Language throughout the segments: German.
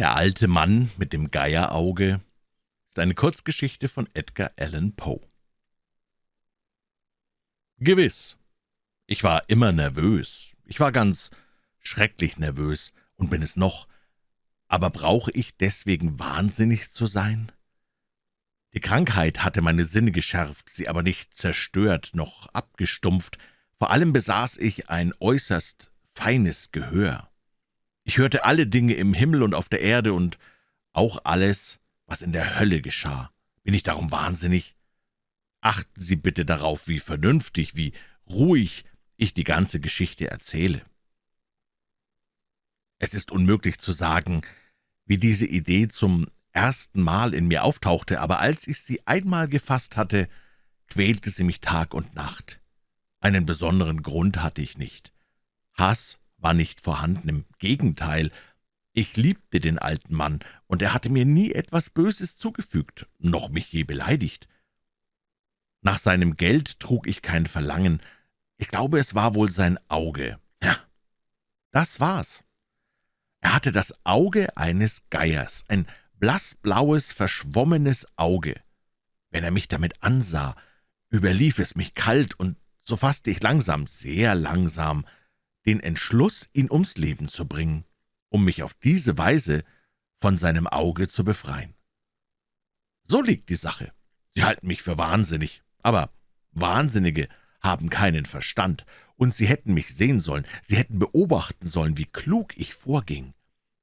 Der alte Mann mit dem Geierauge ist eine Kurzgeschichte von Edgar Allan Poe. Gewiss, ich war immer nervös. Ich war ganz schrecklich nervös und bin es noch. Aber brauche ich deswegen wahnsinnig zu sein? Die Krankheit hatte meine Sinne geschärft, sie aber nicht zerstört noch abgestumpft. Vor allem besaß ich ein äußerst feines Gehör. Ich hörte alle Dinge im Himmel und auf der Erde und auch alles, was in der Hölle geschah. Bin ich darum wahnsinnig? Achten Sie bitte darauf, wie vernünftig, wie ruhig ich die ganze Geschichte erzähle. Es ist unmöglich zu sagen, wie diese Idee zum ersten Mal in mir auftauchte, aber als ich sie einmal gefasst hatte, quälte sie mich Tag und Nacht. Einen besonderen Grund hatte ich nicht. Hass war nicht vorhanden, im Gegenteil, ich liebte den alten Mann, und er hatte mir nie etwas Böses zugefügt, noch mich je beleidigt. Nach seinem Geld trug ich kein Verlangen, ich glaube, es war wohl sein Auge. Ja, das war's. Er hatte das Auge eines Geiers, ein blassblaues, verschwommenes Auge. Wenn er mich damit ansah, überlief es mich kalt, und so fasste ich langsam, sehr langsam, den Entschluss, ihn ums Leben zu bringen, um mich auf diese Weise von seinem Auge zu befreien. So liegt die Sache. Sie halten mich für wahnsinnig, aber Wahnsinnige haben keinen Verstand, und Sie hätten mich sehen sollen, Sie hätten beobachten sollen, wie klug ich vorging,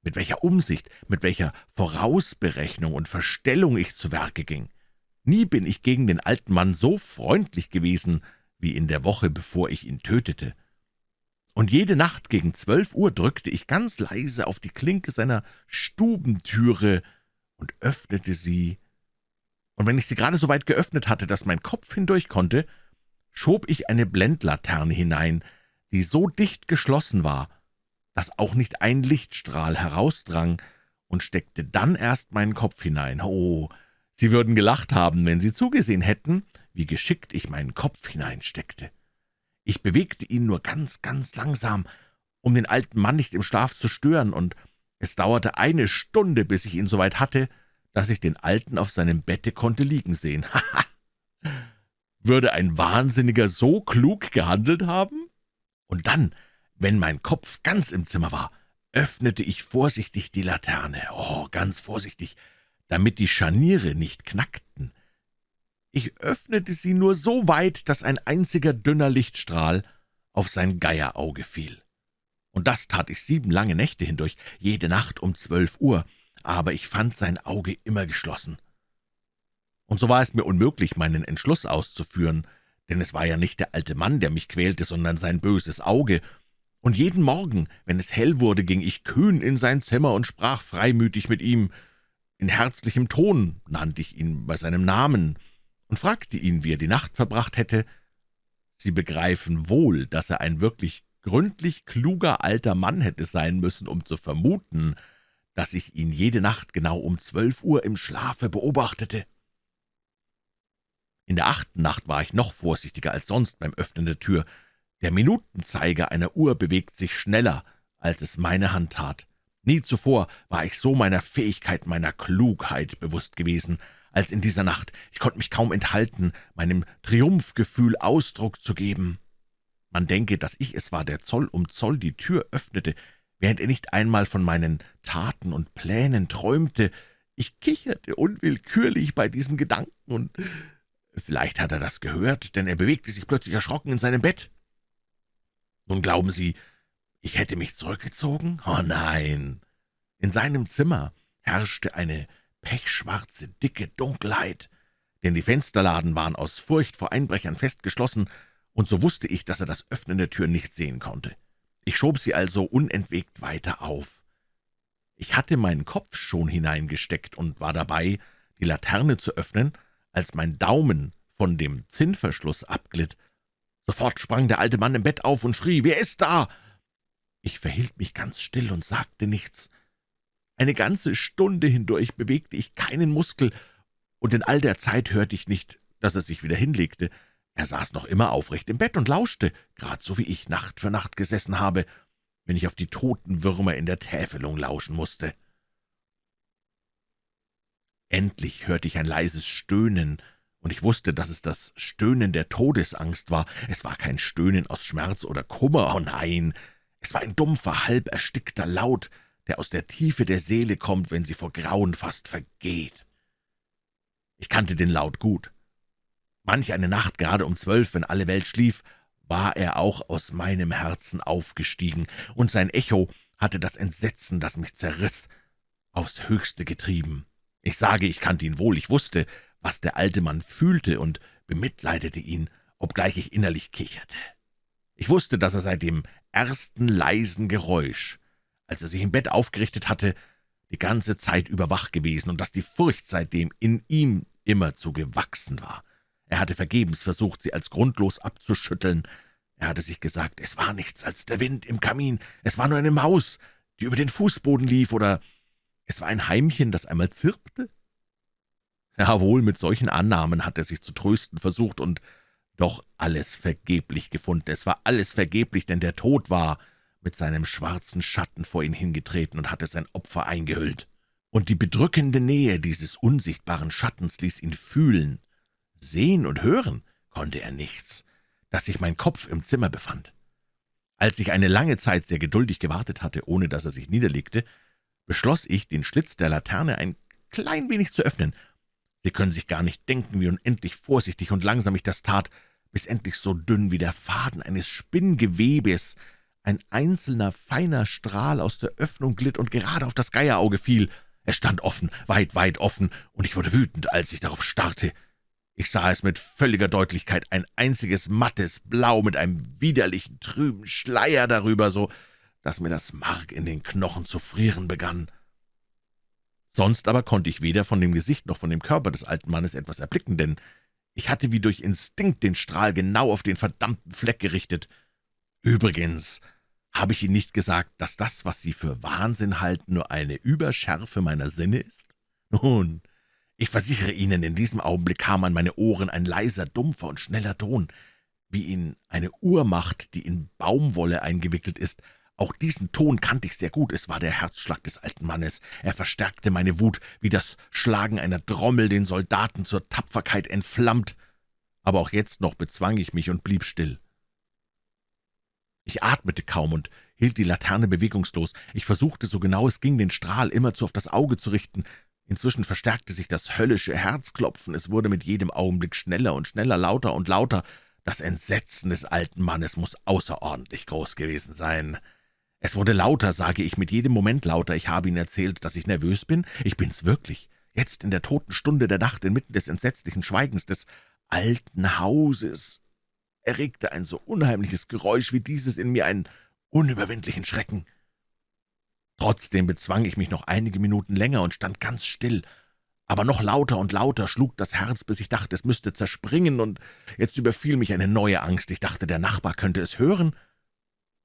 mit welcher Umsicht, mit welcher Vorausberechnung und Verstellung ich zu Werke ging. Nie bin ich gegen den alten Mann so freundlich gewesen, wie in der Woche, bevor ich ihn tötete und jede Nacht gegen zwölf Uhr drückte ich ganz leise auf die Klinke seiner Stubentüre und öffnete sie, und wenn ich sie gerade so weit geöffnet hatte, dass mein Kopf hindurch konnte, schob ich eine Blendlaterne hinein, die so dicht geschlossen war, dass auch nicht ein Lichtstrahl herausdrang, und steckte dann erst meinen Kopf hinein. Oh, Sie würden gelacht haben, wenn Sie zugesehen hätten, wie geschickt ich meinen Kopf hineinsteckte. Ich bewegte ihn nur ganz, ganz langsam, um den alten Mann nicht im Schlaf zu stören, und es dauerte eine Stunde, bis ich ihn so weit hatte, dass ich den Alten auf seinem Bette konnte liegen sehen. Haha! Würde ein Wahnsinniger so klug gehandelt haben? Und dann, wenn mein Kopf ganz im Zimmer war, öffnete ich vorsichtig die Laterne, oh, ganz vorsichtig, damit die Scharniere nicht knackten. Ich öffnete sie nur so weit, dass ein einziger dünner Lichtstrahl auf sein Geierauge fiel. Und das tat ich sieben lange Nächte hindurch, jede Nacht um zwölf Uhr, aber ich fand sein Auge immer geschlossen. Und so war es mir unmöglich, meinen Entschluss auszuführen, denn es war ja nicht der alte Mann, der mich quälte, sondern sein böses Auge, und jeden Morgen, wenn es hell wurde, ging ich kühn in sein Zimmer und sprach freimütig mit ihm. In herzlichem Ton nannte ich ihn bei seinem Namen, und fragte ihn, wie er die Nacht verbracht hätte. Sie begreifen wohl, dass er ein wirklich gründlich kluger alter Mann hätte sein müssen, um zu vermuten, dass ich ihn jede Nacht genau um zwölf Uhr im Schlafe beobachtete. In der achten Nacht war ich noch vorsichtiger als sonst beim Öffnen der Tür. Der Minutenzeiger einer Uhr bewegt sich schneller, als es meine Hand tat. Nie zuvor war ich so meiner Fähigkeit, meiner Klugheit bewusst gewesen als in dieser Nacht. Ich konnte mich kaum enthalten, meinem Triumphgefühl Ausdruck zu geben. Man denke, dass ich es war, der Zoll um Zoll die Tür öffnete, während er nicht einmal von meinen Taten und Plänen träumte. Ich kicherte unwillkürlich bei diesem Gedanken, und vielleicht hat er das gehört, denn er bewegte sich plötzlich erschrocken in seinem Bett. Nun glauben Sie, ich hätte mich zurückgezogen? Oh nein! In seinem Zimmer herrschte eine pechschwarze, dicke Dunkelheit, denn die Fensterladen waren aus Furcht vor Einbrechern festgeschlossen, und so wusste ich, dass er das Öffnen der Tür nicht sehen konnte. Ich schob sie also unentwegt weiter auf. Ich hatte meinen Kopf schon hineingesteckt und war dabei, die Laterne zu öffnen, als mein Daumen von dem Zinnverschluss abglitt. Sofort sprang der alte Mann im Bett auf und schrie, »Wer ist da?« Ich verhielt mich ganz still und sagte nichts. Eine ganze Stunde hindurch bewegte ich keinen Muskel, und in all der Zeit hörte ich nicht, dass er sich wieder hinlegte. Er saß noch immer aufrecht im Bett und lauschte, grad so wie ich Nacht für Nacht gesessen habe, wenn ich auf die toten Würmer in der Täfelung lauschen musste. Endlich hörte ich ein leises Stöhnen, und ich wusste, dass es das Stöhnen der Todesangst war. Es war kein Stöhnen aus Schmerz oder Kummer, oh nein, es war ein dumpfer, halb erstickter Laut, der aus der Tiefe der Seele kommt, wenn sie vor Grauen fast vergeht. Ich kannte den Laut gut. Manch eine Nacht, gerade um zwölf, wenn alle Welt schlief, war er auch aus meinem Herzen aufgestiegen, und sein Echo hatte das Entsetzen, das mich zerriss, aufs Höchste getrieben. Ich sage, ich kannte ihn wohl, ich wusste, was der alte Mann fühlte und bemitleidete ihn, obgleich ich innerlich kicherte. Ich wusste, dass er seit dem ersten leisen Geräusch, als er sich im Bett aufgerichtet hatte, die ganze Zeit über wach gewesen und dass die Furcht seitdem in ihm immerzu gewachsen war. Er hatte vergebens versucht, sie als grundlos abzuschütteln. Er hatte sich gesagt, es war nichts als der Wind im Kamin, es war nur eine Maus, die über den Fußboden lief, oder es war ein Heimchen, das einmal zirpte. Jawohl, mit solchen Annahmen hat er sich zu trösten versucht und doch alles vergeblich gefunden. Es war alles vergeblich, denn der Tod war mit seinem schwarzen Schatten vor ihn hingetreten und hatte sein Opfer eingehüllt. Und die bedrückende Nähe dieses unsichtbaren Schattens ließ ihn fühlen. Sehen und hören konnte er nichts, dass sich mein Kopf im Zimmer befand. Als ich eine lange Zeit sehr geduldig gewartet hatte, ohne dass er sich niederlegte, beschloss ich, den Schlitz der Laterne ein klein wenig zu öffnen. Sie können sich gar nicht denken, wie unendlich vorsichtig und langsam ich das tat, bis endlich so dünn wie der Faden eines Spinngewebes ein einzelner, feiner Strahl aus der Öffnung glitt und gerade auf das Geierauge fiel. Er stand offen, weit, weit offen, und ich wurde wütend, als ich darauf starrte. Ich sah es mit völliger Deutlichkeit, ein einziges mattes Blau mit einem widerlichen, trüben Schleier darüber, so dass mir das Mark in den Knochen zu frieren begann. Sonst aber konnte ich weder von dem Gesicht noch von dem Körper des alten Mannes etwas erblicken, denn ich hatte wie durch Instinkt den Strahl genau auf den verdammten Fleck gerichtet. Übrigens habe ich Ihnen nicht gesagt, dass das, was Sie für Wahnsinn halten, nur eine Überschärfe meiner Sinne ist? Nun, ich versichere Ihnen, in diesem Augenblick kam an meine Ohren ein leiser, dumpfer und schneller Ton, wie ihn eine Uhr macht, die in Baumwolle eingewickelt ist, auch diesen Ton kannte ich sehr gut, es war der Herzschlag des alten Mannes. Er verstärkte meine Wut, wie das Schlagen einer Trommel den Soldaten zur Tapferkeit entflammt. Aber auch jetzt noch bezwang ich mich und blieb still. Ich atmete kaum und hielt die Laterne bewegungslos. Ich versuchte, so genau es ging, den Strahl immerzu auf das Auge zu richten. Inzwischen verstärkte sich das höllische Herzklopfen. Es wurde mit jedem Augenblick schneller und schneller, lauter und lauter. Das Entsetzen des alten Mannes muss außerordentlich groß gewesen sein. Es wurde lauter, sage ich, mit jedem Moment lauter. Ich habe Ihnen erzählt, dass ich nervös bin. Ich bin's wirklich. Jetzt in der toten Stunde der Nacht, inmitten des entsetzlichen Schweigens des alten Hauses, erregte ein so unheimliches Geräusch wie dieses in mir einen unüberwindlichen Schrecken. Trotzdem bezwang ich mich noch einige Minuten länger und stand ganz still. Aber noch lauter und lauter schlug das Herz, bis ich dachte, es müsste zerspringen, und jetzt überfiel mich eine neue Angst. Ich dachte, der Nachbar könnte es hören.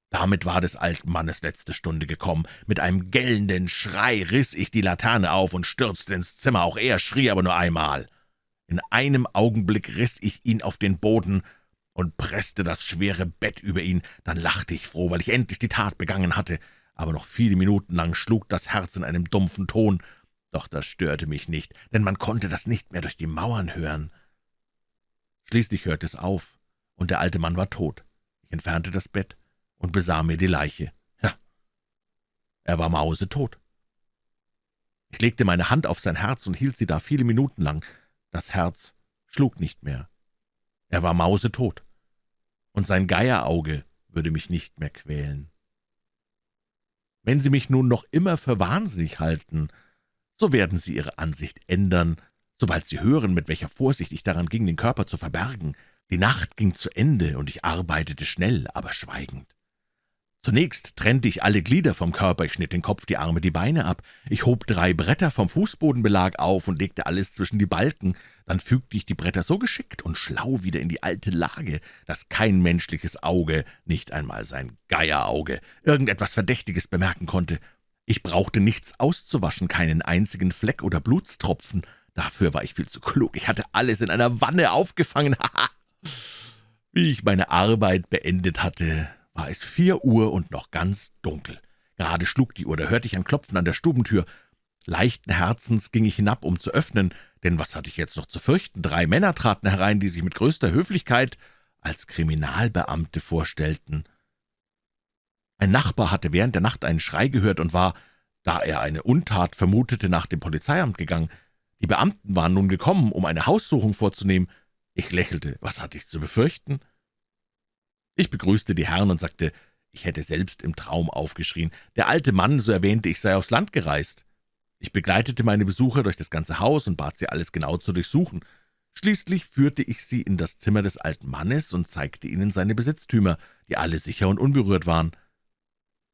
Damit war des alten Mannes letzte Stunde gekommen. Mit einem gellenden Schrei riss ich die Laterne auf und stürzte ins Zimmer. Auch er schrie aber nur einmal. In einem Augenblick riss ich ihn auf den Boden und presste das schwere Bett über ihn. Dann lachte ich froh, weil ich endlich die Tat begangen hatte. Aber noch viele Minuten lang schlug das Herz in einem dumpfen Ton. Doch das störte mich nicht, denn man konnte das nicht mehr durch die Mauern hören. Schließlich hörte es auf, und der alte Mann war tot. Ich entfernte das Bett und besah mir die Leiche. Ja, er war mausetot. Ich legte meine Hand auf sein Herz und hielt sie da viele Minuten lang. Das Herz schlug nicht mehr. Er war mausetot, und sein Geierauge würde mich nicht mehr quälen. Wenn Sie mich nun noch immer für wahnsinnig halten, so werden Sie Ihre Ansicht ändern, sobald Sie hören, mit welcher Vorsicht ich daran ging, den Körper zu verbergen. Die Nacht ging zu Ende, und ich arbeitete schnell, aber schweigend. Zunächst trennte ich alle Glieder vom Körper, ich schnitt den Kopf, die Arme, die Beine ab. Ich hob drei Bretter vom Fußbodenbelag auf und legte alles zwischen die Balken. Dann fügte ich die Bretter so geschickt und schlau wieder in die alte Lage, dass kein menschliches Auge, nicht einmal sein Geierauge, irgendetwas Verdächtiges bemerken konnte. Ich brauchte nichts auszuwaschen, keinen einzigen Fleck oder Blutstropfen. Dafür war ich viel zu klug. Ich hatte alles in einer Wanne aufgefangen. Wie ich meine Arbeit beendet hatte, war es vier Uhr und noch ganz dunkel. Gerade schlug die Uhr, da hörte ich ein Klopfen an der Stubentür. Leichten Herzens ging ich hinab, um zu öffnen, denn was hatte ich jetzt noch zu fürchten? Drei Männer traten herein, die sich mit größter Höflichkeit als Kriminalbeamte vorstellten. Ein Nachbar hatte während der Nacht einen Schrei gehört und war, da er eine Untat vermutete, nach dem Polizeiamt gegangen. Die Beamten waren nun gekommen, um eine Haussuchung vorzunehmen. Ich lächelte. Was hatte ich zu befürchten? Ich begrüßte die Herren und sagte, ich hätte selbst im Traum aufgeschrien. Der alte Mann, so erwähnte ich, sei aufs Land gereist. Ich begleitete meine Besucher durch das ganze Haus und bat sie, alles genau zu durchsuchen. Schließlich führte ich sie in das Zimmer des alten Mannes und zeigte ihnen seine Besitztümer, die alle sicher und unberührt waren.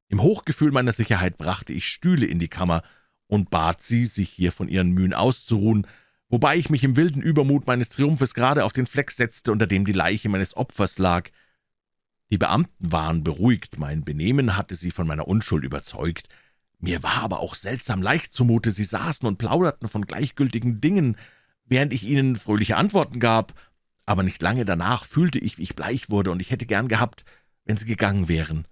Im Hochgefühl meiner Sicherheit brachte ich Stühle in die Kammer und bat sie, sich hier von ihren Mühen auszuruhen, wobei ich mich im wilden Übermut meines Triumphes gerade auf den Fleck setzte, unter dem die Leiche meines Opfers lag. Die Beamten waren beruhigt, mein Benehmen hatte sie von meiner Unschuld überzeugt. Mir war aber auch seltsam leicht zumute, sie saßen und plauderten von gleichgültigen Dingen, während ich ihnen fröhliche Antworten gab, aber nicht lange danach fühlte ich, wie ich bleich wurde, und ich hätte gern gehabt, wenn sie gegangen wären.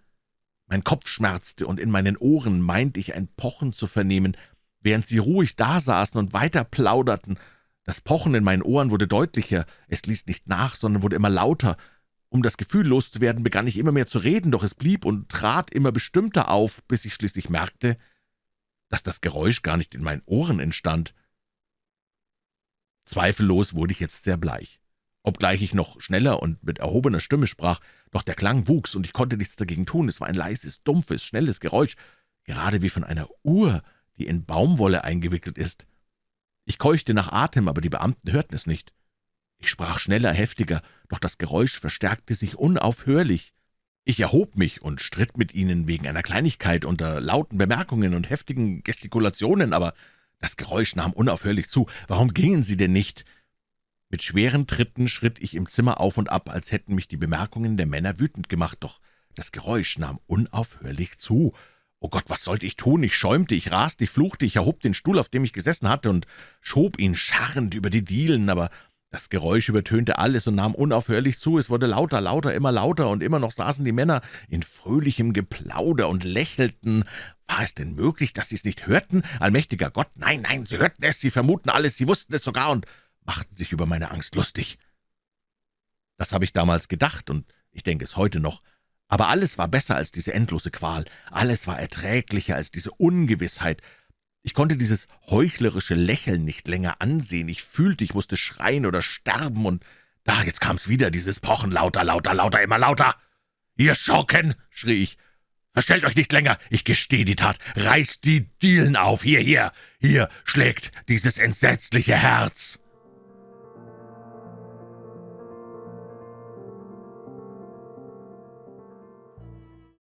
Mein Kopf schmerzte, und in meinen Ohren meinte ich ein Pochen zu vernehmen, während sie ruhig dasaßen und weiter plauderten. Das Pochen in meinen Ohren wurde deutlicher, es ließ nicht nach, sondern wurde immer lauter. Um das Gefühl loszuwerden, begann ich immer mehr zu reden, doch es blieb und trat immer bestimmter auf, bis ich schließlich merkte, dass das Geräusch gar nicht in meinen Ohren entstand. Zweifellos wurde ich jetzt sehr bleich. Obgleich ich noch schneller und mit erhobener Stimme sprach, doch der Klang wuchs, und ich konnte nichts dagegen tun. Es war ein leises, dumpfes, schnelles Geräusch, gerade wie von einer Uhr, die in Baumwolle eingewickelt ist. Ich keuchte nach Atem, aber die Beamten hörten es nicht. Ich sprach schneller, heftiger, doch das Geräusch verstärkte sich unaufhörlich. Ich erhob mich und stritt mit ihnen wegen einer Kleinigkeit unter lauten Bemerkungen und heftigen Gestikulationen, aber das Geräusch nahm unaufhörlich zu. Warum gingen Sie denn nicht? Mit schweren Tritten schritt ich im Zimmer auf und ab, als hätten mich die Bemerkungen der Männer wütend gemacht, doch das Geräusch nahm unaufhörlich zu. Oh Gott, was sollte ich tun? Ich schäumte, ich raste, ich fluchte, ich erhob den Stuhl, auf dem ich gesessen hatte, und schob ihn scharrend über die Dielen, aber das Geräusch übertönte alles und nahm unaufhörlich zu. Es wurde lauter, lauter, immer lauter, und immer noch saßen die Männer in fröhlichem Geplauder und lächelten. War es denn möglich, dass sie es nicht hörten? Allmächtiger Gott, nein, nein, sie hörten es, sie vermuten alles, sie wussten es sogar und machten sich über meine Angst lustig. Das habe ich damals gedacht, und ich denke es heute noch. Aber alles war besser als diese endlose Qual, alles war erträglicher als diese Ungewissheit, ich konnte dieses heuchlerische Lächeln nicht länger ansehen. Ich fühlte, ich musste schreien oder sterben, und da, jetzt kam's wieder, dieses Pochen, lauter, lauter, lauter, immer lauter. »Ihr Schurken«, schrie ich, »verstellt euch nicht länger, ich gestehe die Tat, reißt die Dielen auf, hier, hier, hier schlägt dieses entsetzliche Herz.«